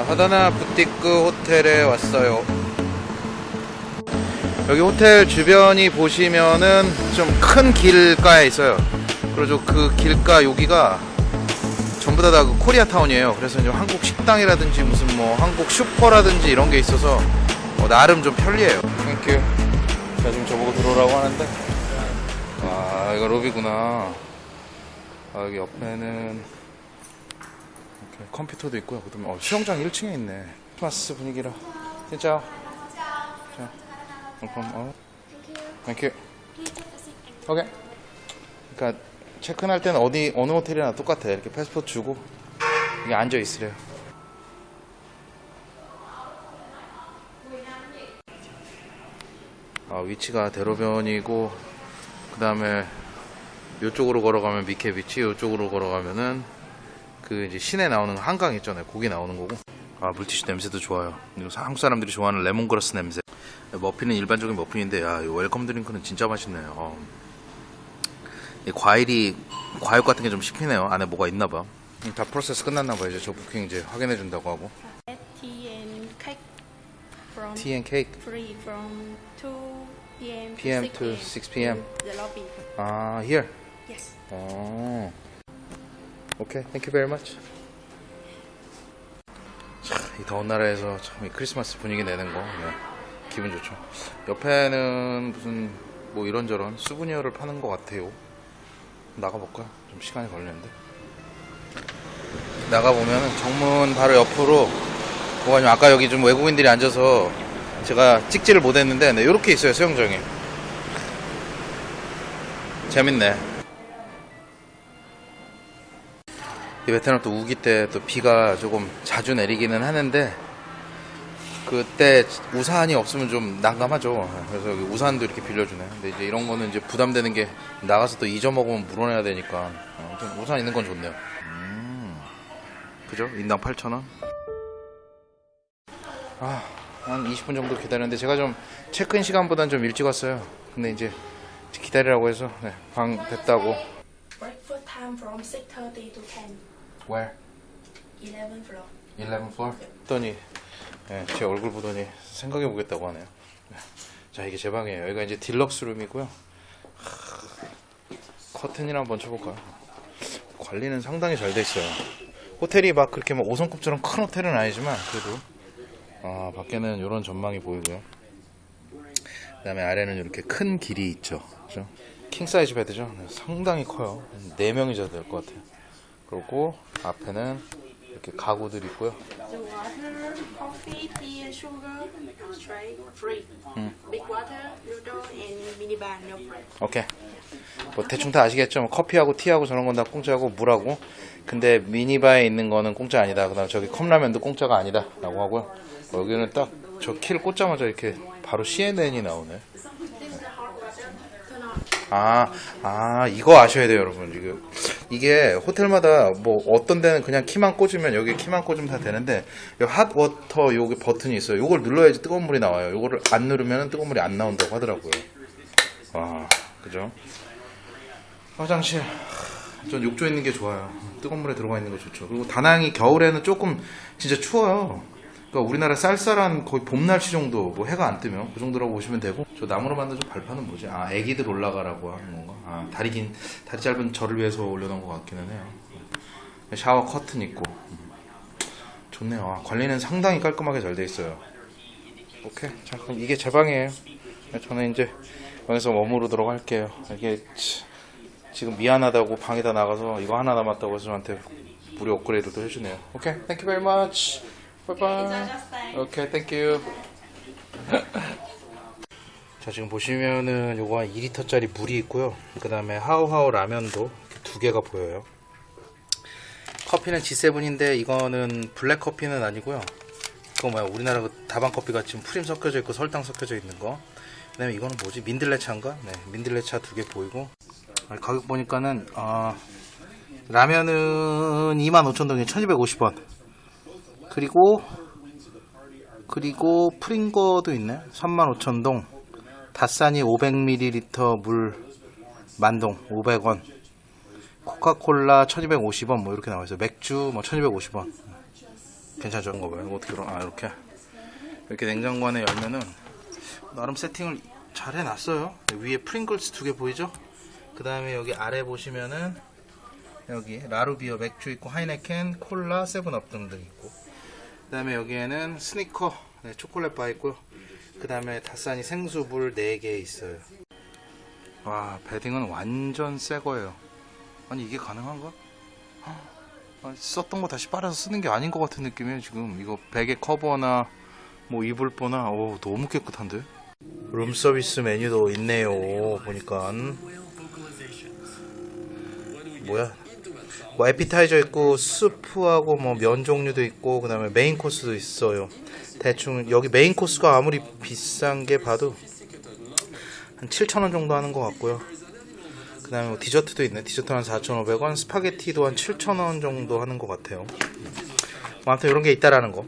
자, 하다나 부티크 호텔에 왔어요. 여기 호텔 주변이 보시면은 좀 큰 길가에 있어요. 그리고 그 길가 여기가 전부 다 다 그 코리아타운이에요. 그래서 이제 한국 식당이라든지 무슨 뭐 한국 슈퍼라든지 이런 게 있어서 어, 나름 좀 편리해요. Thank you. 자, 지금 저보고 들어오라고 하는데. 아, 이거 로비구나. 아, 여기 옆에는 컴퓨터도 있고요. 그다음에 어, 수영장 1층에 있네. 크리스마스 분위기라. 진짜. 자, 그럼 어. Thank you. 오케이. 그러니까 체크인할 때는 어디 어느 호텔이나 똑같아. 이렇게 패스포트 주고 이게 앉아 있으래요. 아, 위치가 대로변이고 그 다음에 이쪽으로 걸어가면 미케비치, 이쪽으로 걸어가면은 그 이제 시내 나오는 한강 있잖아요. 거기 나오는 거고. 아 물티슈 냄새도 좋아요. 이거 한국 사람들이 좋아하는 레몬그라스 냄새. 머핀은 일반적인 머핀인데 야, 이 welcome drink는 진짜 맛있네요. 어. 이 과일이 과육 같은 게 좀 씹히네요. 안에 뭐가 있나 봐. 음, 다 프로세스 끝났나 봐요. 이제 저 부킹 이제 확인해 준다고 하고. tea and cake for free from 2 p.m. PM to to 6 6 p.m. the lobby. 아, here. Yes. 어. 오케이. Thank you very much. 참, 이 더운 나라에서 참 이 크리스마스 분위기 내는 거 네. 기분 좋죠. 옆에는 무슨 뭐 이런저런 souvenir를 파는 것 같아요. 나가볼까요? 좀 시간이 걸리는데. 나가보면은 정문 바로 옆으로 뭐가 좀 아까 여기 좀 외국인들이 앉아서 제가 찍지를 못했는데 네, 이렇게 있어요 수영장이. 재밌네. 베트남 또 우기 때 또 비가 조금 자주 내리기는 하는데 그때 우산이 없으면 좀 난감하죠. 그래서 여기 우산도 이렇게 빌려주네. 근데 이제 이런 거는 이제 부담되는 게 나가서 또 잊어먹으면 물어내야 되니까 어, 좀 우산 있는 건 좋네요. 음, 그죠? 인당 8,000원. 아, 한 20분 정도 기다렸는데 제가 좀 체크인 시간보단 좀 일찍 왔어요. 근데 이제 기다리라고 해서 네, 방 됐다고. Breakfast time from 6:30 to 10. Where? 11 floor. 11 floor? 했더니 예, 제 얼굴 보더니 생각해 보겠다고 하네요. 예. 자 이게 제 방이에요. 여기가 이제 deluxe room이고요. 하, 커튼이나 한번 쳐볼까요? 관리는 상당히 잘 돼 있어요. 호텔이 막 그렇게 막 5성급처럼 큰 호텔은 아니지만 그래도 아 밖에는 이런 전망이 보이고요. 그다음에 아래는 이렇게 큰 길이 있죠. 그죠? king size bed죠. 네, 상당히 커요. 4명이 자도 될 것 같아요. 그리고 앞에는 이렇게 가구들 있고요. 오케이. 뭐 대충 다 아시겠죠? 뭐 커피하고 티하고 저런 건 다 공짜고 물하고. 근데 미니바에 있는 거는 공짜 아니다. 그다음 저기 컵라면도 공짜가 아니다라고 하고요. 뭐 여기는 딱 저 키를 꽂자마자 이렇게 바로 CNN이 나오네. 아, 아, 이거 아셔야 돼요, 여러분. 이게, 이게 호텔마다 뭐 어떤 데는 그냥 키만 꽂으면 여기 키만 꽂으면 다 되는데 이 핫워터 여기 버튼이 있어요. 요걸 눌러야지 뜨거운 물이 나와요. 요거를 안 누르면 뜨거운 물이 안 나온다고 하더라고요. 와, 그죠? 화장실. 전 욕조 있는 게 좋아요. 뜨거운 물에 들어가 있는 거 좋죠. 그리고 다낭이 겨울에는 조금 진짜 추워요. 그러니까 우리나라 쌀쌀한 거의 봄 날씨 정도, 뭐 해가 안 뜨면 그 정도라고 보시면 되고. 저 나무로 만든 저 발판은 뭐지? 아, 애기들 올라가라고 하는 건가? 아, 다리 긴, 다리 짧은 저를 위해서 올려놓은 것 같기는 해요. 샤워 커튼 있고. 음. 좋네요. 아, 관리는 상당히 깔끔하게 잘 돼 있어요. 오케이. 자, 그럼 이게 제 방이에요. 저는 이제 방에서 머무르도록 할게요. 이게 치, 지금 미안하다고 방에다 나가서 이거 하나 남았다고 해서 저한테 무료 업그레이드도 해주네요. 오케이. Thank you bye. 오케이. Thank you. 자, 지금 보시면은 요거 한 2리터짜리 물이 있고요. 그 다음에 하우하우 라면도 이렇게 두 개가 보여요. 커피는 G7인데 이거는 블랙 커피는 아니고요. 그거 뭐야 우리나라 그 다방 커피가 지금 프림 섞여져 있고 설탕 섞여져 있는 거. 그다음에 이거는 뭐지 민들레차인가? 네, 민들레차 두 개 보이고 아, 가격 보니까는 아, 라면은 25,000동에 1,250원. 그리고 그리고 프링거도 있네. 35,000동. 다싸니 500ml 물 만동 500원. 코카콜라 1250원 뭐 이렇게 나와 있어요. 맥주 뭐 1250원. 괜찮죠? 이거 봐요. 어떻게 열어? 아 이렇게 이렇게 냉장고 안에 열면은 나름 세팅을 잘 해놨어요. 위에 프링글스 두 개 보이죠? 그 다음에 여기 아래 보시면은 여기 라루 beer 맥주 있고 하이네켄, 콜라, 세븐업 등등 있고 그 다음에 여기에는 스니커 네, 초콜릿 바 있고요. 그 다음에 다사니 생수물 4개 있어요. 와 bedding은 완전 새 거예요. 아니 이게 가능한가? 아니, 썼던 거 다시 빨아서 쓰는 게 아닌 것 같은 느낌이에요 지금 이거 베개 커버나 뭐 이불보나 오 너무 깨끗한데 룸 서비스 메뉴도 있네요 보니까 뭐야 뭐 에피타이저 있고 스프하고 뭐 면 종류도 있고 그다음에 main course도 있어요 대충 여기 main course가 아무리 비싼 게 봐도 한 7,000원 정도 하는 것 같고요 그 다음에 뭐 디저트도 있네. 디저트 한 4,500원, 스파게티도 한 7,000원 정도 하는 것 같아요. 뭐 아무튼 이런 게 있다라는 거.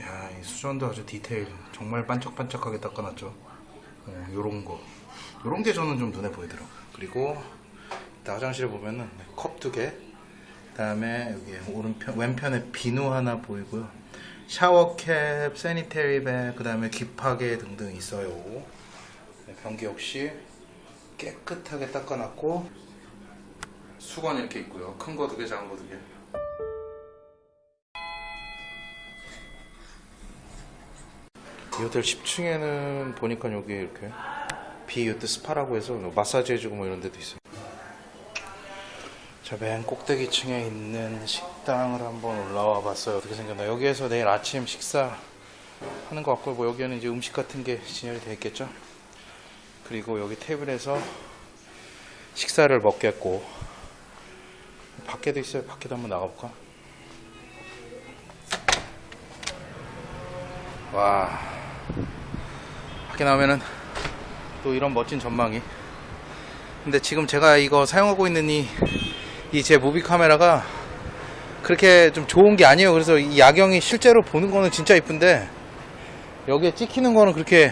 야, 이 수전도 아주 디테일. 정말 반짝반짝하게 닦아놨죠. 어, 요런 거. 요런 게 저는 좀 눈에 보이더라고요. 그리고 화장실에 보면은 컵 두 개. 그 다음에 여기 오른편, 왼편에 비누 하나 보이고요. shower cap, sanitary bag, 그 다음에 귀파개 등등 있어요. 네, 변기 역시 깨끗하게 닦아놨고 수건 이렇게 있고요. 큰 거 두 개, 작은 거 두 개. 이 호텔 10층에는 보니까 여기 이렇게 비유트 스파라고 해서 마사지 해주고 뭐 이런 데도 있어요. 저 맨 꼭대기 층에 있는 식당을 한번 올라와 봤어요. 어떻게 생겼나? 여기에서 내일 아침 식사 하는 것 같고 뭐 여기에는 이제 음식 같은 게 진열이 되어 있겠죠. 그리고 여기 테이블에서 식사를 먹겠고 밖에도 있어요. 밖에도 한번 나가볼까? 와 밖에 나오면은 또 이런 멋진 전망이 근데 지금 제가 이거 사용하고 있는 이 이제 무비 카메라가 그렇게 좀 좋은 게 아니에요. 그래서 이 야경이 실제로 보는 거는 진짜 이쁜데 여기에 찍히는 거는 그렇게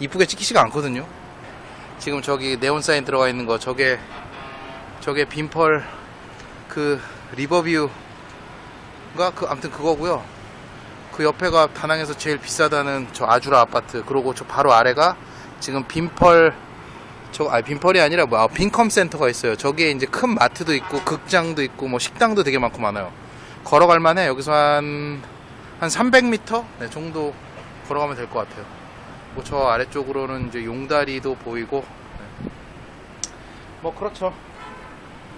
이쁘게 찍히지가 않거든요. 지금 저기 네온 사인 들어가 있는 거 저게 저게 빈펄 그 리버뷰가 그 아무튼 그거고요. 그 옆에가 다낭에서 제일 비싸다는 저 아주라 아파트 그리고 저 바로 아래가 지금 빈펄 저 아니 빈펄이 아니라 뭐 아, 빈컴 센터가 있어요. 저기에 이제 큰 마트도 있고 극장도 있고 뭐 식당도 되게 많고 많아요. 걸어갈 만해 여기서 한한 300m 네, 정도 걸어가면 될 것 같아요. 뭐 저 아래쪽으로는 이제 용다리도 보이고 네. 뭐 그렇죠.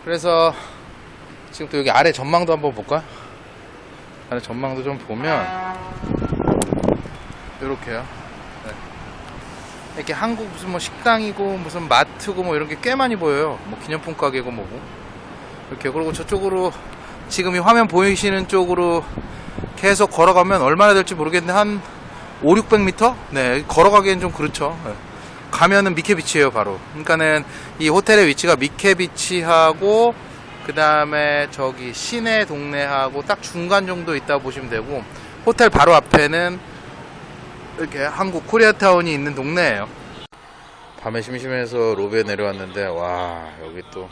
그래서 지금 또 여기 아래 전망도 한번 볼까? 아래 전망도 좀 보면 이렇게요. 네. 이렇게 한국 무슨 뭐 식당이고 무슨 마트고 뭐 이런 게 꽤 많이 보여요. 뭐 기념품 가게고 뭐고 이렇게 그리고 저쪽으로 지금 이 화면 보이시는 쪽으로 계속 걸어가면 얼마나 될지 모르겠는데 한 5, 600m? 네, 걸어가기엔 좀 그렇죠. 네. 가면은 미케비치예요, 바로. 그러니까는 이 호텔의 위치가 미케비치하고 그 다음에 저기 시내 동네하고 딱 중간 정도 있다 보시면 되고 호텔 바로 앞에는 이렇게 한국 코리아타운이 있는 동네예요. 밤에 심심해서 로비에 내려왔는데 와 여기 또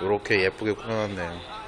이렇게 예쁘게 꾸며놨네요.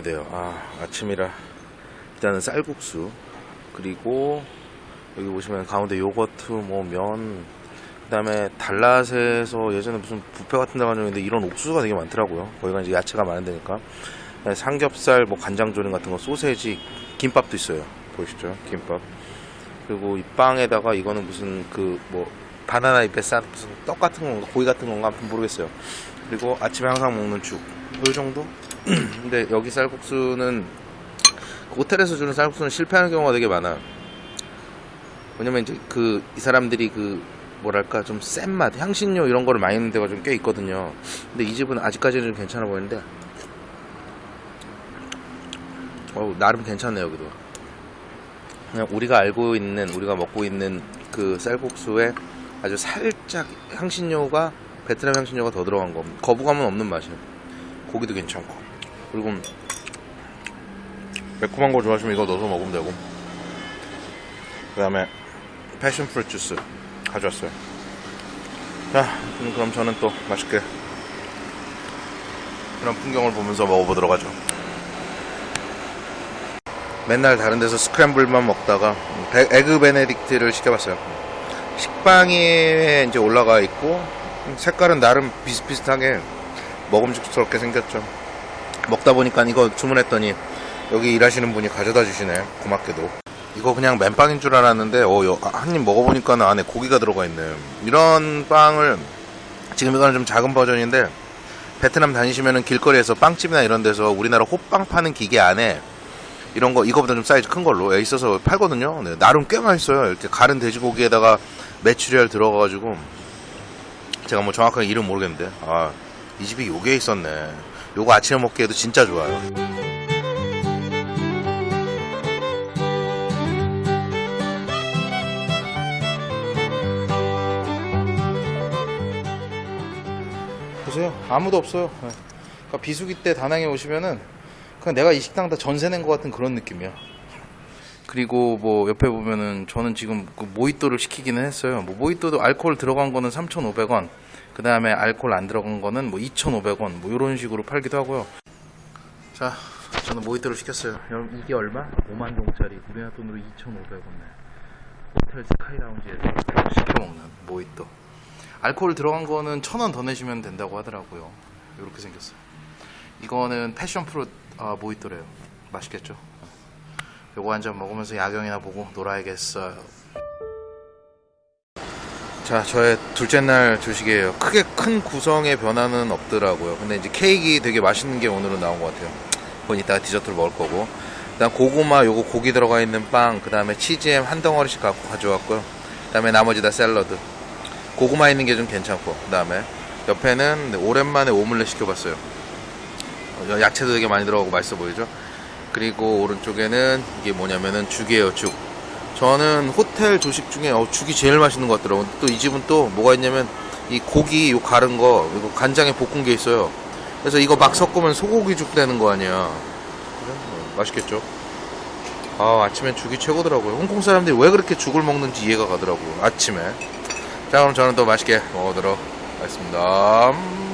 이렇게 돼요. 아, 아침이라 일단은 쌀국수 그리고 여기 보시면 가운데 요거트, 뭐 면, 그 다음에 달랏에서 예전에 무슨 뷔페 같은 데 가졌는데 이런 옥수수가 되게 많더라고요. 거기가 이제 야채가 많은 데니까. 그다음에 삼겹살, 뭐 간장조림 같은 거, 소세지, 김밥도 있어요. 보이시죠? 김밥. 그리고 이 빵에다가 이거는 무슨 그 뭐 바나나 잎에 싼 무슨 떡 같은 건가 고기 같은 건가 아무튼 모르겠어요. 그리고 아침에 항상 먹는 죽. 이 정도? 근데 여기 쌀국수는 그 호텔에서 주는 쌀국수는 실패하는 경우가 되게 많아요. 왜냐면 이제 그 이 사람들이 그 뭐랄까 좀 센 맛, 향신료 이런 거를 많이 넣는 데가 좀 꽤 있거든요. 근데 이 집은 아직까지는 좀 괜찮아 보이는데 어, 나름 괜찮네요 여기도. 그냥 우리가 알고 있는 우리가 먹고 있는 그 쌀국수에 아주 살짝 향신료가 베트남 향신료가 더 들어간 거 거부감은 없는 맛이에요. 고기도 괜찮고 그리고 매콤한 거 좋아하시면 이거 넣어서 먹으면 되고 그 다음에 패션 프루트 주스 가져왔어요. 자, 음, 그럼 저는 또 맛있게 그런 풍경을 보면서 먹어보도록 하죠. 맨날 다른 데서 스크램블만 먹다가 배- 에그 베네딕트를 시켜봤어요. 식빵이 이제 올라가 있고 색깔은 나름 비슷비슷하게 먹음직스럽게 생겼죠. 먹다 보니까 이거 주문했더니 여기 일하시는 분이 가져다 주시네. 고맙게도. 이거 그냥 맨빵인 줄 알았는데 어, 한 입 먹어보니까 안에 고기가 들어가 있네. 이런 빵을 지금 이거는 좀 작은 버전인데 베트남 다니시면은 길거리에서 빵집이나 이런 데서 우리나라 호빵 파는 기계 안에 이런 거 이거보다 좀 사이즈 큰 걸로 예, 있어서 팔거든요. 네, 나름 꽤 맛있어요. 이렇게 가른 돼지고기에다가 메추리알 들어가가지고 제가 뭐 정확하게 이름 모르겠는데 아 이 집이 요게 있었네. 요거 아침에 먹기에도 진짜 좋아요. 보세요. 아무도 없어요. 네. 그러니까 비수기 때 다낭에 오시면은 그냥 내가 이 식당 다 전세 낸 것 같은 그런 느낌이야. 그리고 뭐 옆에 보면은 저는 지금 그 모히또를 시키기는 했어요. 뭐 모히또도 알코올 들어간 거는 3,500원. 그 다음에 알코올 안 들어간 거는 뭐 2,500원. 뭐 이런 식으로 팔기도 하고요. 자, 저는 모히또를 시켰어요. 여러분 이게 얼마? 5만 동짜리. 우리나라 돈으로 2,500원네. 호텔 스카이 라운지에서 시켜 먹는 모히또. 알코올 들어간 거는 천원더 내시면 된다고 하더라고요. 이렇게 생겼어요. 이거는 passion fruit 아, 모히또래요. 맛있겠죠? 요거 한 잔 먹으면서 야경이나 보고 놀아야겠어요. 자, 저의 둘째 날 조식이에요. 크게 큰 구성의 변화는 없더라고요. 근데 이제 케이크 되게 맛있는 게 오늘은 나온 것 같아요. 그건 이따가 디저트를 먹을 거고. 그다음 고구마, 요거 고기 들어가 있는 빵, 그 다음에 치즈햄 한 덩어리씩 갖고 가져왔고요. 그 다음에 나머지 다 샐러드. 고구마 있는 게 좀 괜찮고, 그 다음에 옆에는 오랜만에 오믈렛 시켜봤어요. 어, 야채도 되게 많이 들어가고 맛있어 보이죠? 그리고 오른쪽에는 이게 뭐냐면은 죽이에요, 죽. 저는 호텔 조식 중에 어, 죽이 제일 맛있는 것 같더라고요. 또 이 집은 또 뭐가 있냐면 이 고기 요 가른 거 이거 간장에 볶은 게 있어요. 그래서 이거 막 섞으면 소고기 죽 되는 거 아니야. 어, 맛있겠죠? 아 아침엔 죽이 최고더라고요. 홍콩 사람들이 왜 그렇게 죽을 먹는지 이해가 가더라고요. 아침에. 자 그럼 저는 또 맛있게 먹어보도록 하겠습니다. 음.